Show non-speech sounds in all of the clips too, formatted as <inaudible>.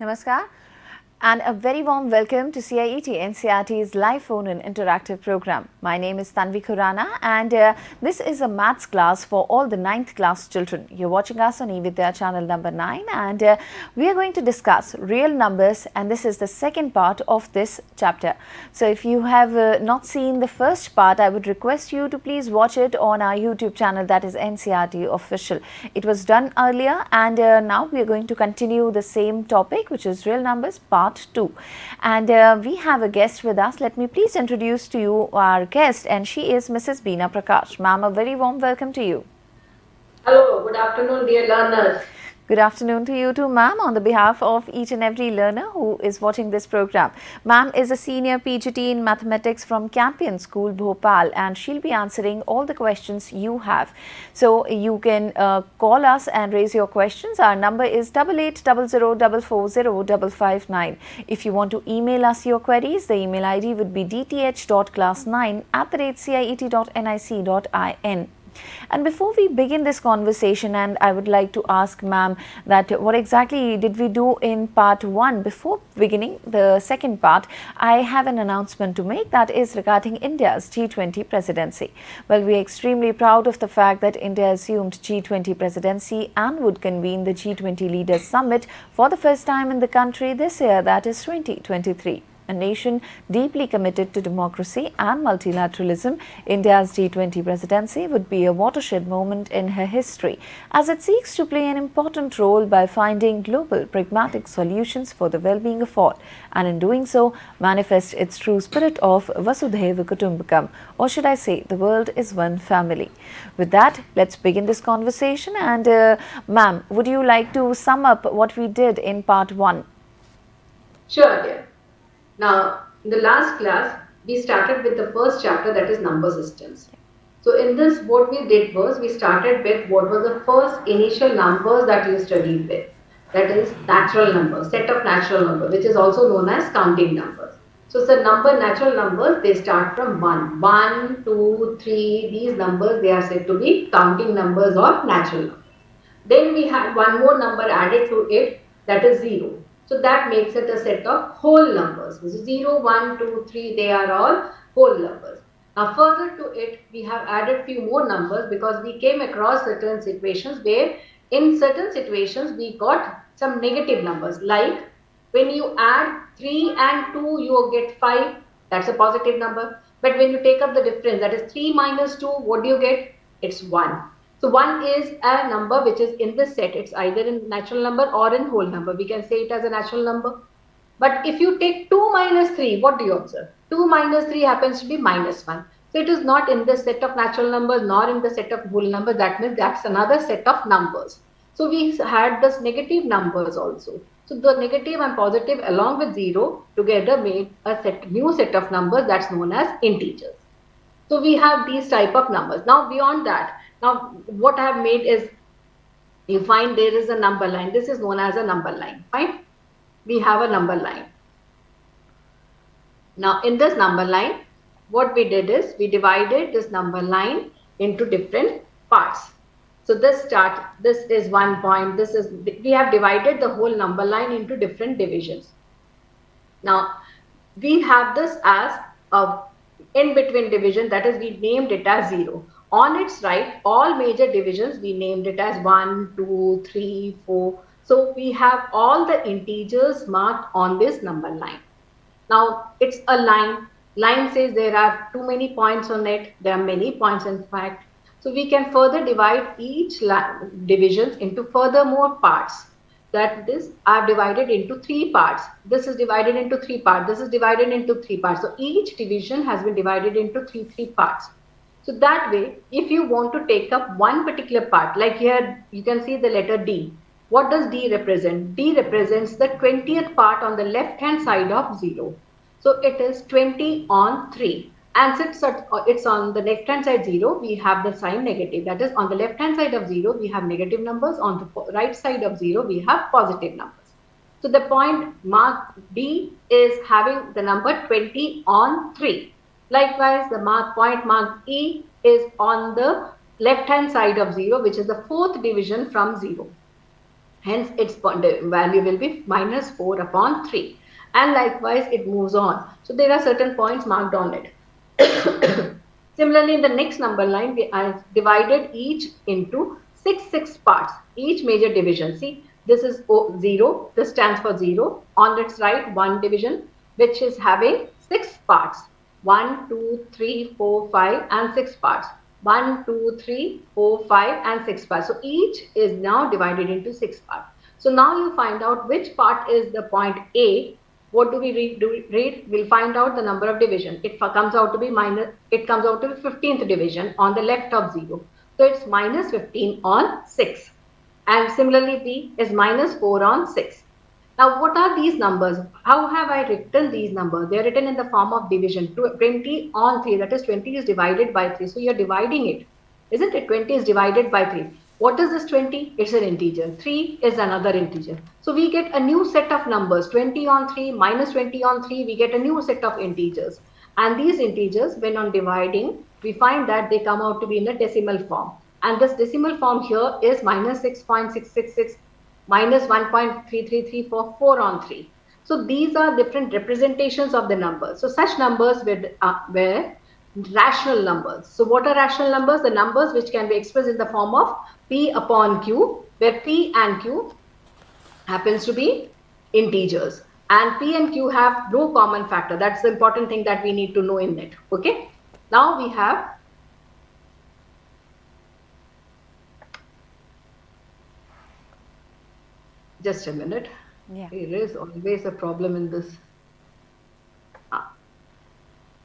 Namaskar and a very warm welcome to CIET NCERT's live phone and interactive program. My name is Tanvi Khurana and uh, this is a maths class for all the 9th class children. You're watching us on eVidya channel number 9 and uh, we are going to discuss real numbers and this is the second part of this chapter. So if you have uh, not seen the first part, I would request you to please watch it on our YouTube channel that is NCERT official. It was done earlier and uh, now we are going to continue the same topic which is real numbers part part 2. And uh, we have a guest with us. Let me please introduce to you our guest and she is Mrs. Beena Prakash. Ma'am, a very warm welcome to you. Hello, good afternoon dear learners. Good afternoon to you too, ma'am, on the behalf of each and every learner who is watching this program. Ma'am is a senior PGT in mathematics from Campion School, Bhopal, and she'll be answering all the questions you have. So you can uh, call us and raise your questions. Our number is double eight double zero double four zero double five nine. If you want to email us your queries, the email ID would be dth.class9 at the rate ciet.nic.in. And before we begin this conversation and I would like to ask ma'am that what exactly did we do in part 1 before beginning the second part I have an announcement to make that is regarding India's G20 presidency. Well we are extremely proud of the fact that India assumed G20 presidency and would convene the G20 leaders summit for the first time in the country this year that is 2023 a nation deeply committed to democracy and multilateralism, India's G20 presidency would be a watershed moment in her history as it seeks to play an important role by finding global pragmatic solutions for the well-being of all and in doing so manifest its true spirit of Vasudhaiva Kutumbakam or should I say the world is one family. With that, let's begin this conversation and uh, ma'am, would you like to sum up what we did in part 1? Sure, dear. Now, in the last class, we started with the first chapter that is number systems. So in this, what we did was we started with what was the first initial numbers that you studied with. That is natural numbers, set of natural numbers, which is also known as counting numbers. So the number, natural numbers, they start from 1. 1, 2, 3, these numbers, they are said to be counting numbers or natural numbers. Then we had one more number added to it, that is 0. So that makes it a set of whole numbers. 0, 1, 2, 3, they are all whole numbers. Now further to it, we have added few more numbers because we came across certain situations where in certain situations we got some negative numbers. Like when you add 3 and 2 you get 5 that's a positive number. But when you take up the difference that is 3 minus 2 what do you get? It's 1 so 1 is a number which is in the set. It's either in natural number or in whole number. We can say it as a natural number. But if you take 2 minus 3, what do you observe? 2 minus 3 happens to be minus 1. So it is not in the set of natural numbers nor in the set of whole numbers. That means that's another set of numbers. So we had this negative numbers also. So the negative and positive along with 0 together made a set, new set of numbers that's known as integers. So we have these type of numbers. Now beyond that, now, what I have made is you find there is a number line. This is known as a number line. Fine. We have a number line. Now, in this number line, what we did is we divided this number line into different parts. So this start, this is one point, this is, we have divided the whole number line into different divisions. Now, we have this as a in between division, that is we named it as 0. On its right, all major divisions, we named it as 1, 2, 3, 4. So we have all the integers marked on this number line. Now it's a line. Line says there are too many points on it. There are many points in fact. So we can further divide each divisions into further more parts. That this are divided into three parts. This is divided into three parts. This is divided into three parts. So each division has been divided into three three parts. So that way, if you want to take up one particular part, like here you can see the letter D. What does D represent? D represents the 20th part on the left hand side of 0. So it is 20 on 3. And since uh, it's on the left hand side 0, we have the sign negative. That is on the left hand side of 0, we have negative numbers. On the right side of 0, we have positive numbers. So the point mark D is having the number 20 on 3. Likewise, the mark point mark E is on the left hand side of 0 which is the fourth division from 0. Hence, its uh, value will be minus 4 upon 3. And likewise, it moves on. So, there are certain points marked on it. <coughs> Similarly, in the next number line, we have divided each into 6 6 parts, each major division. See, this is o 0, this stands for 0. On its right, one division, which is having 6 parts. 1, 2, 3, 4, 5 and 6 parts. 1, 2, 3, 4, 5 and 6 parts. So each is now divided into 6 parts. So now you find out which part is the point A. What do we read? We read? We'll find out the number of division. It comes out to be minus, it comes out to be 15th division on the left of 0. So it's minus 15 on 6. And similarly B is minus 4 on 6. Now, what are these numbers? How have I written these numbers? They are written in the form of division. 20 on 3, that is 20 is divided by 3. So, you are dividing it. Isn't it? 20 is divided by 3. What is this 20? It's an integer. 3 is another integer. So, we get a new set of numbers. 20 on 3 minus 20 on 3, we get a new set of integers. And these integers, when on dividing, we find that they come out to be in a decimal form. And this decimal form here is minus 6.666 minus 1.3334, 4 on 3. So these are different representations of the numbers. So such numbers were, uh, were rational numbers. So what are rational numbers? The numbers which can be expressed in the form of P upon Q, where P and Q happens to be integers. And P and Q have no common factor. That's the important thing that we need to know in it. Okay. Now we have just a minute. Yeah. There is always a problem in this. Ah.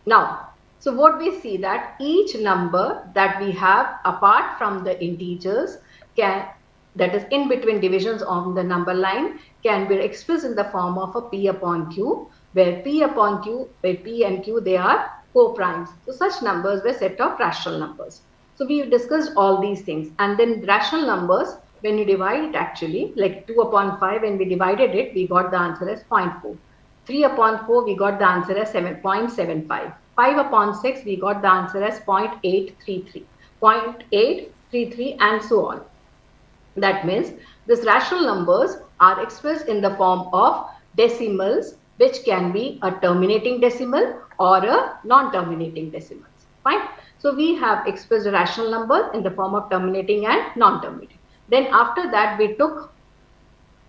Now, so what we see that each number that we have apart from the integers can that is in between divisions on the number line can be expressed in the form of a p upon q where p upon q where p and q they are co-primes. So such numbers were set of rational numbers. So we have discussed all these things and then rational numbers when you divide it actually, like 2 upon 5, when we divided it, we got the answer as 0.4. 3 upon 4, we got the answer as 7.75. 5 upon 6, we got the answer as 0.833. 0.833 and so on. That means these rational numbers are expressed in the form of decimals, which can be a terminating decimal or a non-terminating decimal. Fine. So we have expressed rational number in the form of terminating and non-terminating. Then after that, we took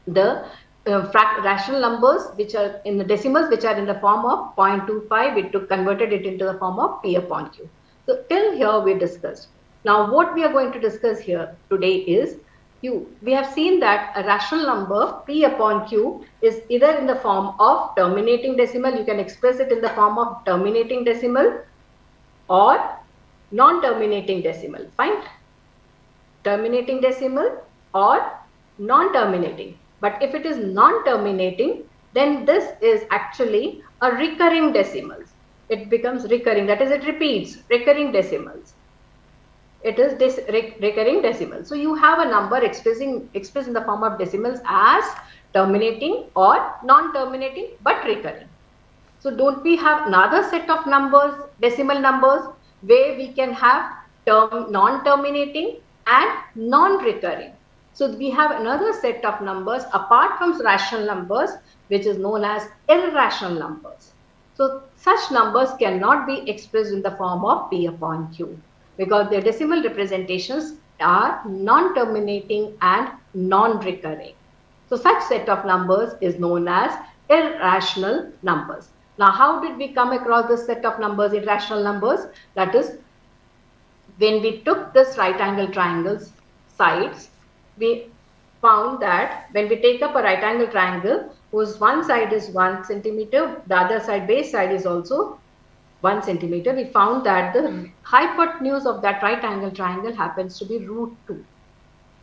the uh, rational numbers which are in the decimals which are in the form of 0.25 we took converted it into the form of p upon q. So till here we discussed. Now what we are going to discuss here today is q we have seen that a rational number p upon q is either in the form of terminating decimal you can express it in the form of terminating decimal or non-terminating decimal. Fine terminating decimal or non-terminating. But if it is non-terminating, then this is actually a recurring decimals. It becomes recurring, that is it repeats, recurring decimals. It is this recurring decimals. So you have a number expressing expressed in the form of decimals as terminating or non-terminating but recurring. So don't we have another set of numbers, decimal numbers, where we can have term non-terminating and non-recurring. So we have another set of numbers apart from rational numbers, which is known as irrational numbers. So such numbers cannot be expressed in the form of P upon Q because their decimal representations are non-terminating and non-recurring. So such set of numbers is known as irrational numbers. Now, how did we come across this set of numbers, irrational numbers? That is when we took this right angle triangle's sides, we found that when we take up a right angle triangle whose one side is 1 centimeter, the other side base side is also 1 centimeter, we found that the hmm. hypotenuse of that right angle triangle happens to be root 2.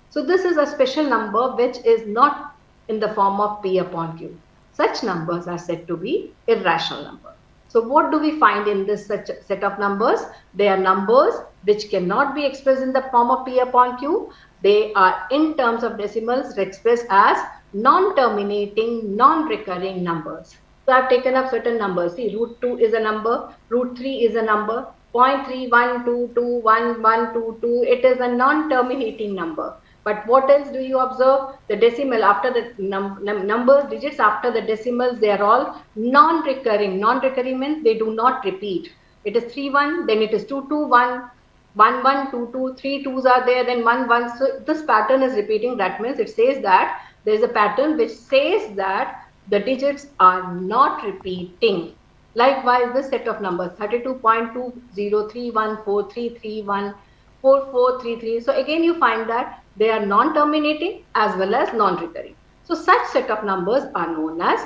So this is a special number which is not in the form of P upon Q. Such numbers are said to be irrational numbers. So what do we find in this set of numbers? They are numbers which cannot be expressed in the form of P upon Q. They are in terms of decimals expressed as non-terminating, non-recurring numbers. So I've taken up certain numbers. See, root 2 is a number, root 3 is a number, 0.3122122, it is a non-terminating number. But what else do you observe? The decimal after the num num numbers, digits after the decimals, they are all non-recurring. Non-recurring means they do not repeat. It is 3, 1, then it is 2, 2, 1, 1, 1, 2, 2, 3 2s are there, then 1, 1. So this pattern is repeating. That means it says that there is a pattern which says that the digits are not repeating. Likewise, this set of numbers 32.2031433144333. So again, you find that they are non-terminating as well as non-recurring. So such set of numbers are known as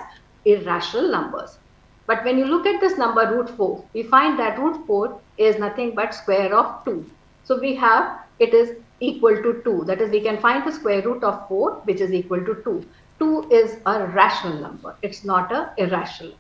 irrational numbers. But when you look at this number root 4, we find that root 4 is nothing but square of 2. So we have it is equal to 2. That is we can find the square root of 4 which is equal to 2. 2 is a rational number. It's not a irrational.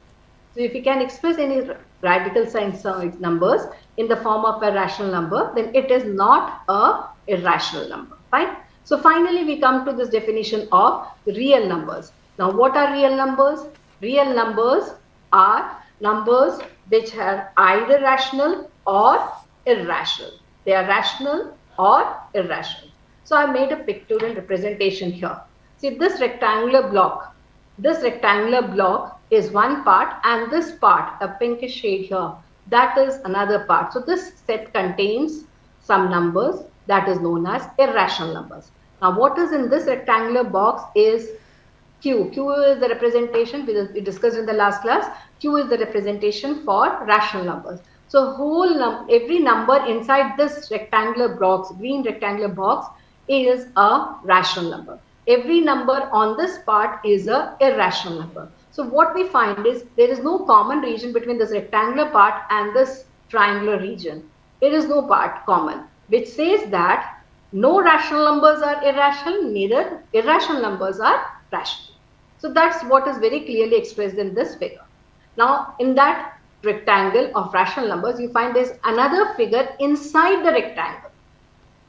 So if you can express any radical sign uh, numbers in the form of a rational number, then it is not a irrational number. Fine. So finally, we come to this definition of real numbers. Now, what are real numbers? Real numbers are numbers which are either rational or irrational. They are rational or irrational. So I made a pictorial representation here. See this rectangular block, this rectangular block is one part and this part, a pinkish shade here, that is another part. So this set contains some numbers that is known as irrational numbers. Now what is in this rectangular box is Q. Q is the representation we discussed in the last class. Q is the representation for rational numbers. So whole num every number inside this rectangular box, green rectangular box is a rational number. Every number on this part is a irrational number. So what we find is there is no common region between this rectangular part and this triangular region. There is no part common which says that no rational numbers are irrational, neither irrational numbers are rational. So that's what is very clearly expressed in this figure. Now, in that rectangle of rational numbers, you find there's another figure inside the rectangle.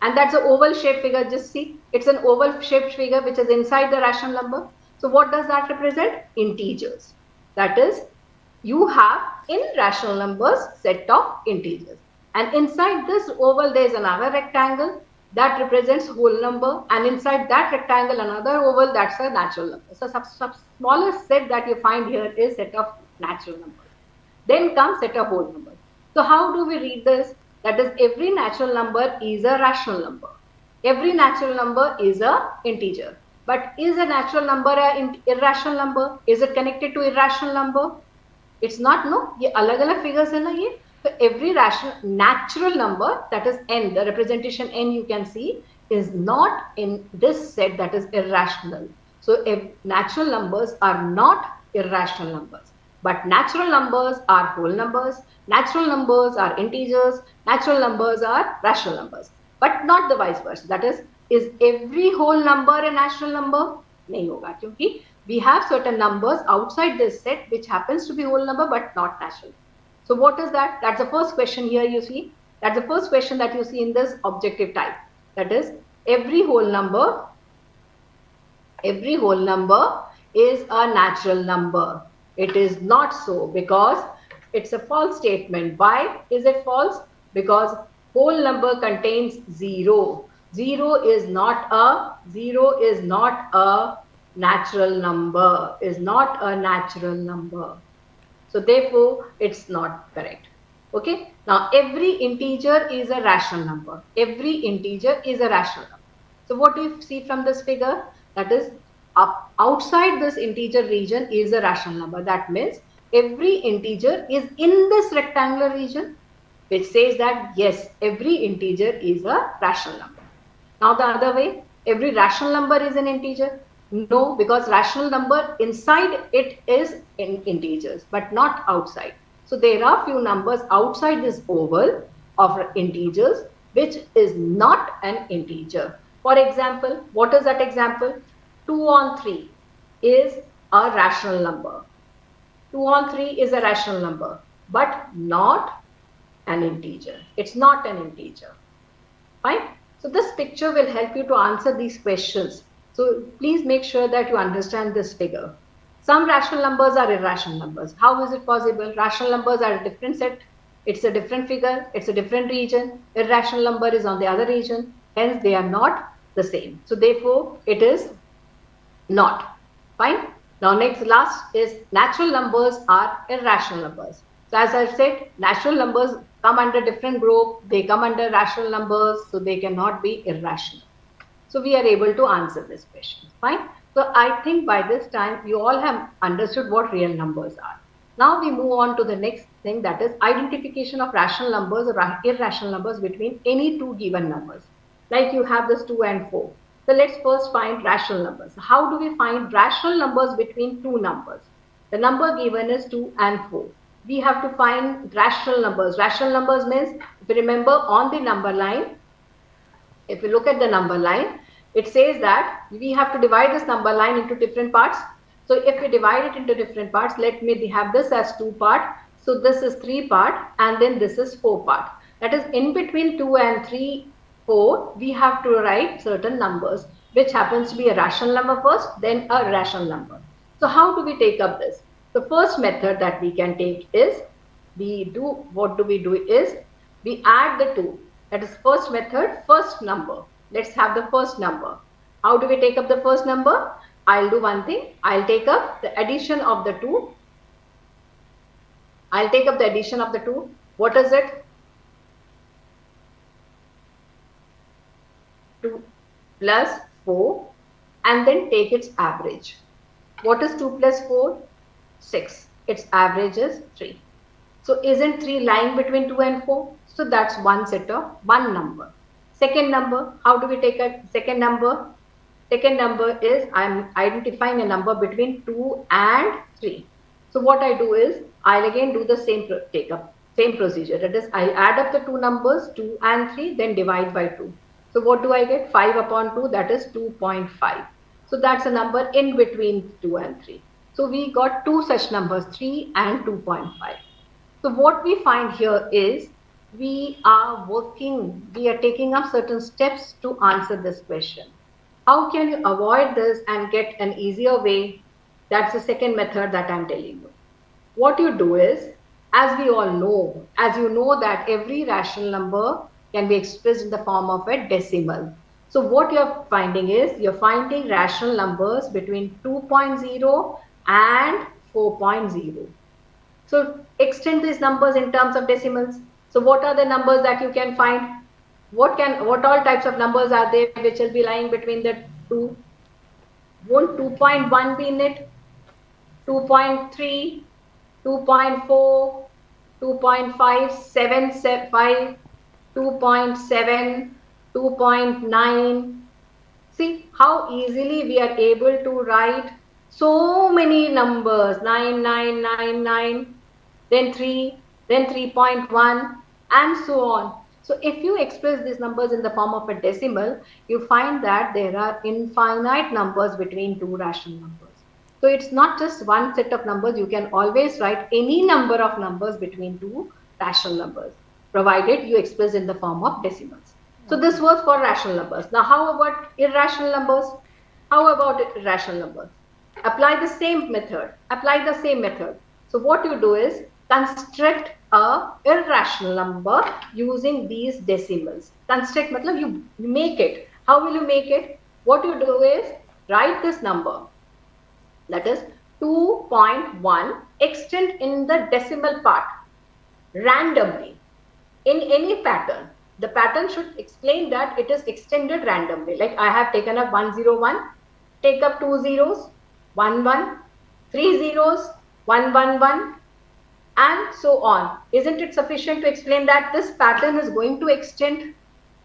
And that's an oval shaped figure. Just see, it's an oval shaped figure which is inside the rational number. So what does that represent? Integers. That is, you have in rational numbers set of integers. And inside this oval, there is another rectangle that represents whole number and inside that rectangle another oval that's a natural number. So sub, sub smallest set that you find here is set of natural numbers. Then comes set of whole numbers. So how do we read this? That is every natural number is a rational number. Every natural number is a integer. But is a natural number an irrational number? Is it connected to irrational number? It's not no. ये अलग अलग figures है ना ये so every rational natural number that is n, the representation n you can see is not in this set that is irrational. So natural numbers are not irrational numbers. But natural numbers are whole numbers, natural numbers are integers, natural numbers are rational numbers. But not the vice versa. That is, is every whole number a natural number? नहीं होगा क्योंकि we have certain numbers outside this set which happens to be whole number but not natural. So what is that? That's the first question here you see. That's the first question that you see in this objective type. That is every whole number, every whole number is a natural number. It is not so because it's a false statement. Why is it false? Because whole number contains zero. Zero is not a, zero is not a natural number, is not a natural number. So therefore, it's not correct. Okay. Now, every integer is a rational number. Every integer is a rational number. So what do you see from this figure? That is, up outside this integer region is a rational number. That means every integer is in this rectangular region, which says that yes, every integer is a rational number. Now the other way, every rational number is an integer. No, because rational number inside it is in integers, but not outside. So there are few numbers outside this oval of integers, which is not an integer. For example, what is that example? 2 on 3 is a rational number. 2 on 3 is a rational number, but not an integer. It's not an integer. Fine. So this picture will help you to answer these questions so please make sure that you understand this figure. Some rational numbers are irrational numbers. How is it possible? Rational numbers are a different set. It's a different figure. It's a different region. Irrational number is on the other region. Hence, they are not the same. So therefore, it is not. Fine. Now next last is natural numbers are irrational numbers. So as I said, natural numbers come under different group. They come under rational numbers. So they cannot be irrational. So we are able to answer this question. Fine. So I think by this time you all have understood what real numbers are. Now we move on to the next thing that is identification of rational numbers or irrational numbers between any two given numbers. Like you have this 2 and 4. So let's first find rational numbers. How do we find rational numbers between two numbers? The number given is 2 and 4. We have to find rational numbers. Rational numbers means, if you remember on the number line, if you look at the number line, it says that we have to divide this number line into different parts. So if we divide it into different parts, let me have this as two part. So this is three part and then this is four part. That is in between two and three, four, we have to write certain numbers, which happens to be a rational number first, then a rational number. So how do we take up this? The first method that we can take is we do, what do we do is we add the two. That is first method, first number. Let's have the first number. How do we take up the first number? I'll do one thing. I'll take up the addition of the two. I'll take up the addition of the two. What is it? 2 plus 4 and then take its average. What is 2 plus 4? 6. Its average is 3. So isn't 3 lying between 2 and 4? So that's one set of one number. Second number, how do we take a second number? Second number is I'm identifying a number between 2 and 3. So what I do is I'll again do the same take up, same procedure. That is I add up the two numbers 2 and 3 then divide by 2. So what do I get? 5 upon 2 that is 2.5. So that's a number in between 2 and 3. So we got two such numbers 3 and 2.5. So what we find here is we are working, we are taking up certain steps to answer this question. How can you avoid this and get an easier way? That's the second method that I'm telling you. What you do is, as we all know, as you know that every rational number can be expressed in the form of a decimal. So what you're finding is, you're finding rational numbers between 2.0 and 4.0. So extend these numbers in terms of decimals. So what are the numbers that you can find? What can what all types of numbers are there which will be lying between the two? Won't 2.1 be in it? 2.3, 2.4, 2.5, 7, 5, 2.7, 2.9. See how easily we are able to write so many numbers 9999, then 3, then 3.1 and so on. So if you express these numbers in the form of a decimal, you find that there are infinite numbers between two rational numbers. So it's not just one set of numbers. You can always write any number of numbers between two rational numbers, provided you express in the form of decimals. So this was for rational numbers. Now how about irrational numbers? How about irrational numbers? Apply the same method. Apply the same method. So what you do is construct a irrational number using these decimals. Construct matlab you make it. How will you make it? What you do is write this number that is 2.1 extend in the decimal part randomly in any pattern. The pattern should explain that it is extended randomly. Like I have taken up 101, take up two zeros, 1 1, three zeros, 1 1 1, and so on. Isn't it sufficient to explain that this pattern is going to extend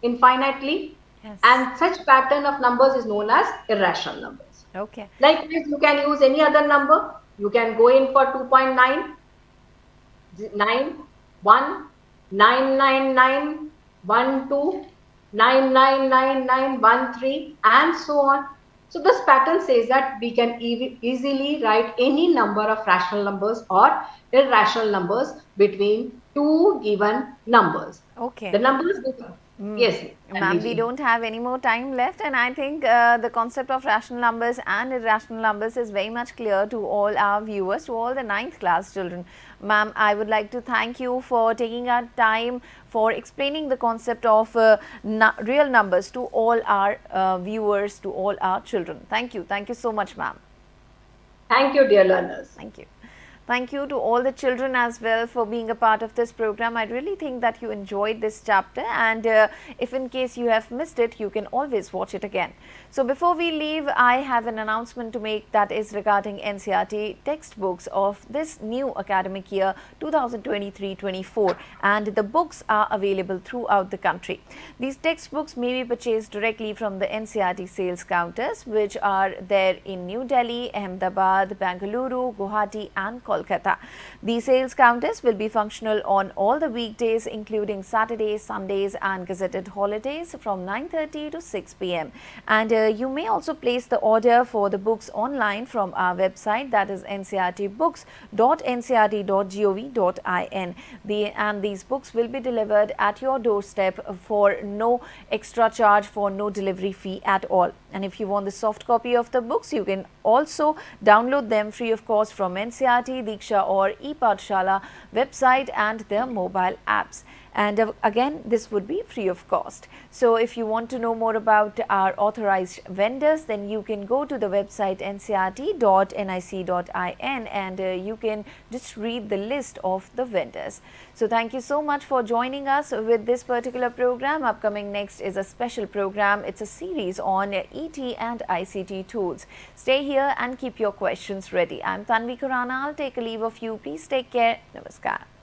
infinitely? Yes. And such pattern of numbers is known as irrational numbers. Okay. Likewise, you can use any other number. You can go in for 2.9, 9, 1, 999, 1, 2, 9999, 1, 3, and so on. So this pattern says that we can e easily write any number of rational numbers or irrational numbers between two given numbers. Okay. The numbers Mm. Yes. Ma'am, we don't have any more time left and I think uh, the concept of rational numbers and irrational numbers is very much clear to all our viewers, to all the ninth class children. Ma'am, I would like to thank you for taking our time for explaining the concept of uh, real numbers to all our uh, viewers, to all our children. Thank you. Thank you so much, ma'am. Thank you, dear learners. Thank you. Thank you to all the children as well for being a part of this program. I really think that you enjoyed this chapter and uh, if in case you have missed it, you can always watch it again. So before we leave, I have an announcement to make that is regarding NCERT textbooks of this new academic year 2023-24 and the books are available throughout the country. These textbooks may be purchased directly from the NCERT sales counters which are there in New Delhi, Ahmedabad, Bangalore, Guwahati and Kolkata. Kolkata. The sales counters will be functional on all the weekdays including Saturdays, Sundays and gazetted holidays from 9.30 to 6 pm. And uh, you may also place the order for the books online from our website that is ncertbooks.ncert.gov.in. The, and these books will be delivered at your doorstep for no extra charge for no delivery fee at all. And if you want the soft copy of the books, you can also download them free of cost from NCERT, Diksha or ePathshala website and their mobile apps and uh, again this would be free of cost. So if you want to know more about our authorized vendors then you can go to the website ncert.nic.in and uh, you can just read the list of the vendors. So thank you so much for joining us with this particular program. Upcoming next is a special program. It's a series on ET and ICT tools. Stay here and keep your questions ready. I'm Tanvi Khurana. I'll take a leave of you. Please take care. Namaskar.